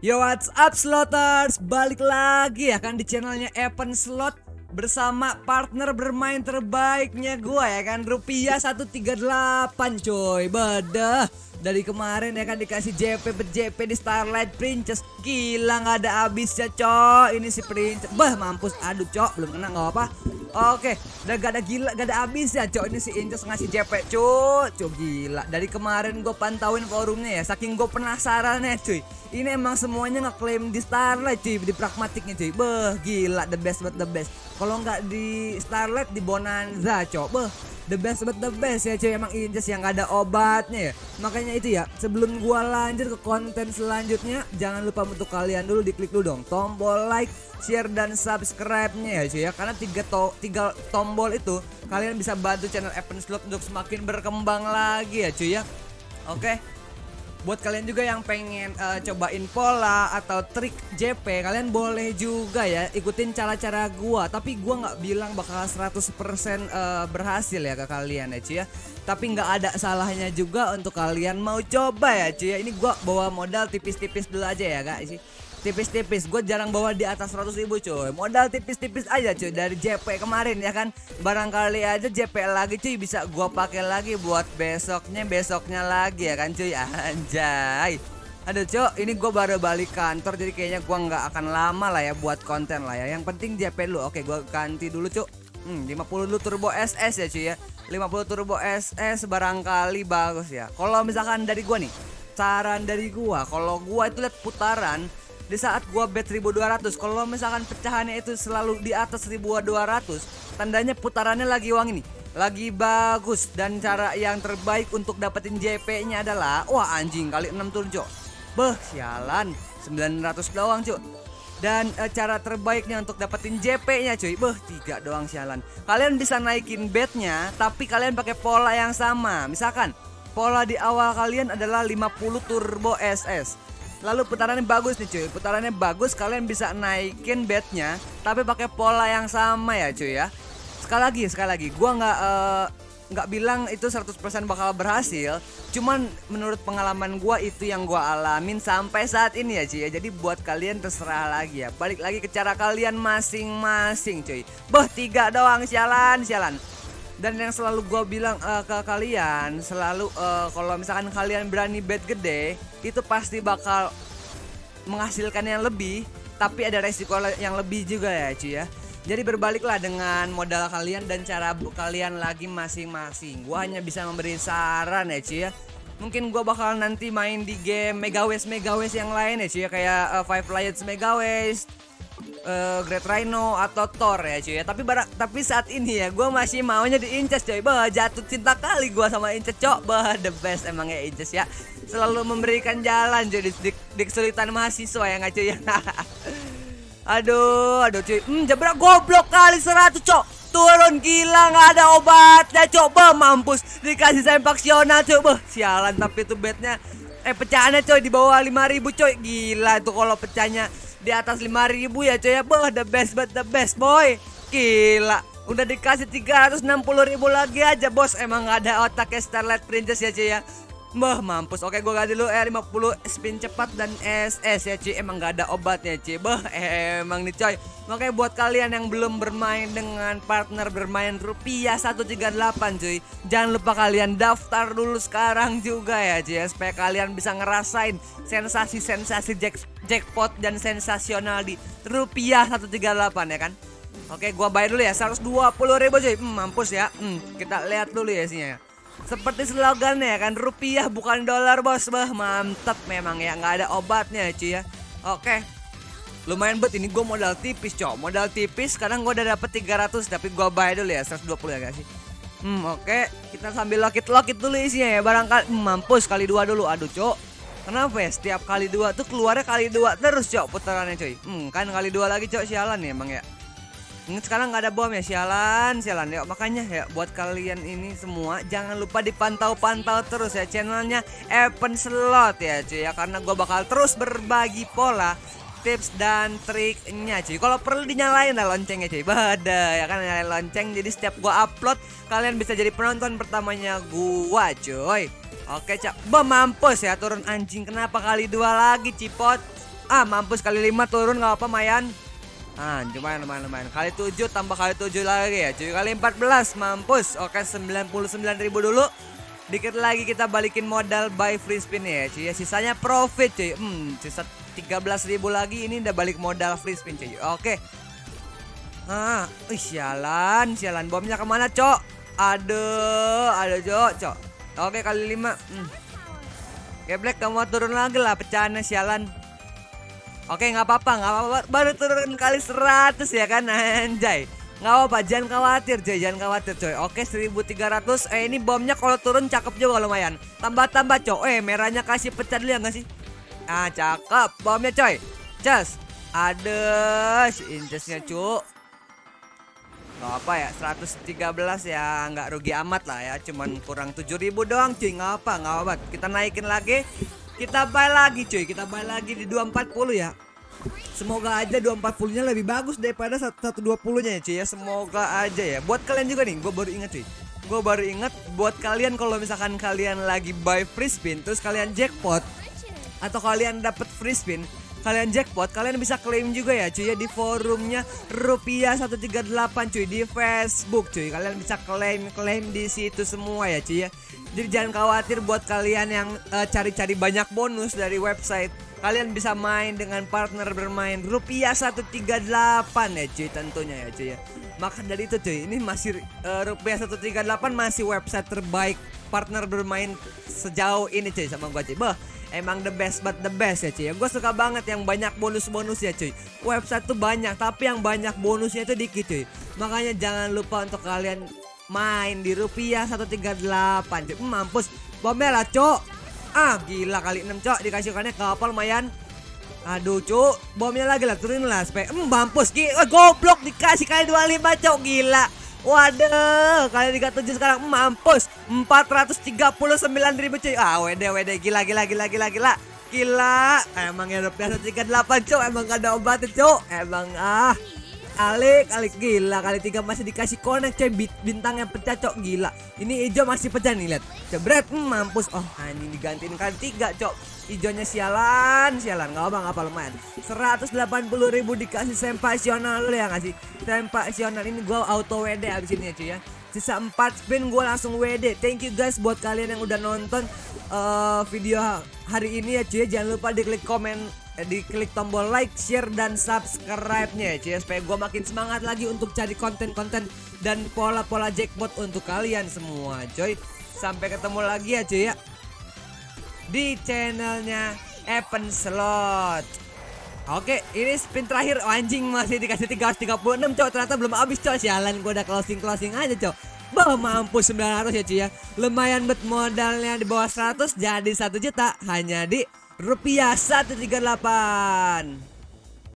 Yo what's up Sloters? Balik lagi ya kan di channelnya Evan Slot Bersama partner bermain terbaiknya gua ya kan Rupiah 138 coy Bedah Dari kemarin ya kan dikasih JP JP di Starlight Princess. Gila nggak ada habisnya coy Ini si Princess Bah mampus. Aduh cok. Belum kena nggak apa Oke, udah gak ada gila, gak ada habisnya cok. Ini si Inces ngasih JP cuy Cuy gila. Dari kemarin gue pantauin forumnya ya Saking gue penasaran ya cuy. Ini emang semuanya ngeklaim di Starlight cuy. Di pragmatiknya cuy. Beh gila. The best but the best. Kalau nggak di Starlight di Bonanza cok. Beh the best but the best ya cuy. Emang Inces yang ada obatnya ya. Makanya itu ya Sebelum gua lanjut ke konten selanjutnya Jangan lupa untuk kalian dulu diklik dulu dong Tombol like share dan subscribe-nya ya cuy ya. Karena tiga to tiga tombol itu kalian bisa bantu channel Evan Slot untuk semakin berkembang lagi ya cuy ya. Oke buat kalian juga yang pengen uh, cobain pola atau trik JP kalian boleh juga ya ikutin cara-cara gua. Tapi gua nggak bilang bakal 100% uh, berhasil ya ke kalian ya cuy ya. Tapi nggak ada salahnya juga untuk kalian mau coba ya cuy ya. Ini gua bawa modal tipis-tipis dulu aja ya guys tipis-tipis gue jarang bawa di atas 100 ribu cuy modal tipis-tipis aja cuy dari JP kemarin ya kan barangkali aja JP lagi cuy bisa gue pakai lagi buat besoknya besoknya lagi ya kan cuy anjay Aduh cok, ini gue baru balik kantor jadi kayaknya gue nggak akan lama lah ya buat konten lah ya. Yang penting JP dulu. Oke, gue ganti dulu cok. Hmm, 50 dulu turbo SS ya cuy ya. 50 turbo SS barangkali bagus ya. Kalau misalkan dari gue nih, saran dari gue, kalau gue itu lihat putaran di saat gua bet 1200 kalau misalkan pecahannya itu selalu di atas 1200 tandanya putarannya lagi uang ini. Lagi bagus dan cara yang terbaik untuk dapetin JP nya adalah wah anjing kali 6 turun cok. Beh sialan 900 doang cok. Dan e, cara terbaiknya untuk dapetin JP nya cuy beh tiga doang sialan. Kalian bisa naikin betnya tapi kalian pakai pola yang sama. Misalkan pola di awal kalian adalah 50 turbo SS Lalu putarannya bagus nih cuy. Putarannya bagus kalian bisa naikin bednya Tapi pakai pola yang sama ya cuy ya. Sekali lagi sekali lagi. Gua nggak uh, nggak bilang itu 100% bakal berhasil. Cuman menurut pengalaman gua itu yang gua alamin sampai saat ini ya cuy ya. Jadi buat kalian terserah lagi ya. Balik lagi ke cara kalian masing-masing cuy. Boh tiga doang. Sialan sialan dan yang selalu gue bilang uh, ke kalian selalu uh, kalau misalkan kalian berani bet gede itu pasti bakal menghasilkan yang lebih tapi ada resiko yang lebih juga ya cuy ya. Jadi berbaliklah dengan modal kalian dan cara kalian lagi masing-masing. Gue hanya bisa memberi saran ya cuy ya. Mungkin gue bakal nanti main di game Mega West Mega West yang lain ya cuy ya. Kayak uh, Five Lions Mega West uh, Great Rhino atau Thor ya cuy ya. Tapi barak tapi saat ini ya gue masih maunya di Inces cuy. Bah jatuh cinta kali gue sama Inces cok. Bah the best emang ya Inces ya. Selalu memberikan jalan jadi di, di, kesulitan mahasiswa ya nggak cuy ya. aduh, aduh cuy. Hmm, jebrak goblok kali 100 cok. Turun gila nggak ada obatnya coba mampus dikasih sempaksional coba sialan tapi itu bednya eh pecahannya coy di bawah 5000 coy gila itu kalau pecahnya di atas 5000 ya coy ya. Bah the best but the best boy. Gila. Udah dikasih 360 ribu lagi aja bos. Emang gak ada otaknya Starlight Princess ya cuy ya. Bah mampus. Oke gue ganti dulu. R50 spin cepat dan SS ya cuy. Emang gak ada obatnya cuy. Bah emang nih coy. Makanya buat kalian yang belum bermain dengan partner bermain rupiah 138 cuy Jangan lupa kalian daftar dulu sekarang juga ya cuy ya. Supaya kalian bisa ngerasain sensasi-sensasi jack jackpot dan sensasional di rupiah 138 ya kan? Oke gua bayar dulu ya 120 ribu cuy. Hmm, Mampus ya. Hmm, Kita lihat dulu ya isinya ya. Seperti slogannya kan rupiah bukan dolar bos. Bah mantep memang ya nggak ada obatnya cuy ya. Oke lumayan bet ini gue modal tipis cok. Modal tipis sekarang gue udah dapet 300 tapi gue bayar dulu ya 120 ya guys sih? Hmm oke. Kita sambil lokit lokit dulu isinya ya barangkali. Hmm, mampus kali dua dulu. Aduh cok kenapa ya? Setiap kali dua tuh keluarnya kali dua terus cok putarannya cuy. Hmm kan kali dua lagi cok sialan ya emang ya? Ingat sekarang nggak ada bom ya? Sialan sialan. Ya makanya ya buat kalian ini semua jangan lupa dipantau-pantau terus ya channelnya Evan Slot ya cuy ya. Karena gue bakal terus berbagi pola tips dan triknya cuy kalau perlu dinyalain lah loncengnya cuy bada ya kan nyalain lonceng jadi setiap gua upload kalian bisa jadi penonton pertamanya gua cuy oke cak bom mampus ya turun anjing kenapa kali dua lagi cipot Ah, mampus kali 5 turun nggak apa Mayan. Ah, lumayan lumayan lumayan. Kali 7 tambah kali 7 lagi ya. Cuy, kali 14 mampus. Oke, 99.000 dulu. Dikit lagi kita balikin modal buy free spin ya cuy ya. Sisanya profit cuy. Hmm, sisa 13.000 lagi ini udah balik modal free spin cuy. Oke. Ah, ih sialan, sialan bomnya ke mana cok? Aduh, ada cok, cok. Oke kali 5 hmm. Black kamu turun lagi lah pecahannya sialan. Oke nggak apa-apa, nggak apa-apa. Baru turun kali 100 ya kan anjay. Nggak apa-apa, jangan khawatir coy, jangan khawatir coy. Oke 1300, eh ini bomnya kalau turun cakep juga lumayan. Tambah-tambah coy, eh merahnya kasih pecah dulu ya nggak sih? Ah cakep, bomnya coy. Cas, ada si incesnya cu. Gak apa ya, 113 ya nggak rugi amat lah ya. Cuman kurang 7000 doang cuy, nggak apa, nggak apa. Kita naikin lagi, kita buy lagi cuy, kita buy lagi di 240 ya. Semoga aja 240 nya lebih bagus daripada 120 nya ya cuy ya. Semoga aja ya. Buat kalian juga nih gue baru inget cuy. Gue baru inget buat kalian kalau misalkan kalian lagi buy free spin Terus kalian jackpot Atau kalian dapat free spin Kalian jackpot kalian bisa klaim juga ya cuy ya Di forumnya rupiah 138 cuy Di Facebook cuy. Kalian bisa klaim-klaim di situ semua ya cuy ya. Jadi jangan khawatir buat kalian yang eh, cari-cari uh, banyak bonus dari website kalian bisa main dengan partner bermain rupiah 138 ya cuy tentunya ya cuy ya. Maka dari itu cuy ini masih uh, rupiah 138 masih website terbaik partner bermain sejauh ini cuy sama gua cuy. Bah emang the best but the best ya cuy ya. Gue suka banget yang banyak bonus-bonus ya cuy. Website tuh banyak tapi yang banyak bonusnya itu dikit cuy. Makanya jangan lupa untuk kalian main di rupiah 138 cuy. Mampus. Bomel lah cok Ah gila kali 6 cok dikasihkannya kapal lumayan. Aduh cuk Bomnya lagi lah turunin lah supaya Hmm mampus gila Goblok dikasih kali 25 cok gila. Waduh Kali 37 sekarang mampus. 439 ribu cuy. Ah WD WD gila gila gila gila gila. Gila Emang ya rupiah 38 cok Emang gak ada obatnya cok. Emang ah kali kali gila. Kali tiga masih dikasih connect coy. Bintang yang pecah cok. Gila. Ini hijau masih pecah nih lihat. Jebret hmm, mampus. Oh anjing digantiin kali tiga cok. Hijaunya sialan sialan. Nggak apa apa lumayan. 180 ribu dikasih sempasional lu ya ngasih sempasional ini gua auto WD abis ini ya cuy ya. Sisa 4 spin gue langsung WD thank you guys buat kalian yang udah nonton uh, video hari ini ya cuy ya. Jangan lupa diklik komen Di klik tombol like, share dan subscribe-nya ya supaya gue makin semangat lagi untuk cari konten-konten dan pola-pola jackpot untuk kalian semua coy. Sampai ketemu lagi ya cuy ya di channelnya Evan Slot. Oke, ini spin terakhir oh, anjing masih dikasih 336 cok ternyata belum habis cok sialan gue udah closing closing aja cok. Bah mampus 900 ya cuy ya. Lumayan bet modalnya di bawah 100 jadi 1 juta hanya di rupiah 138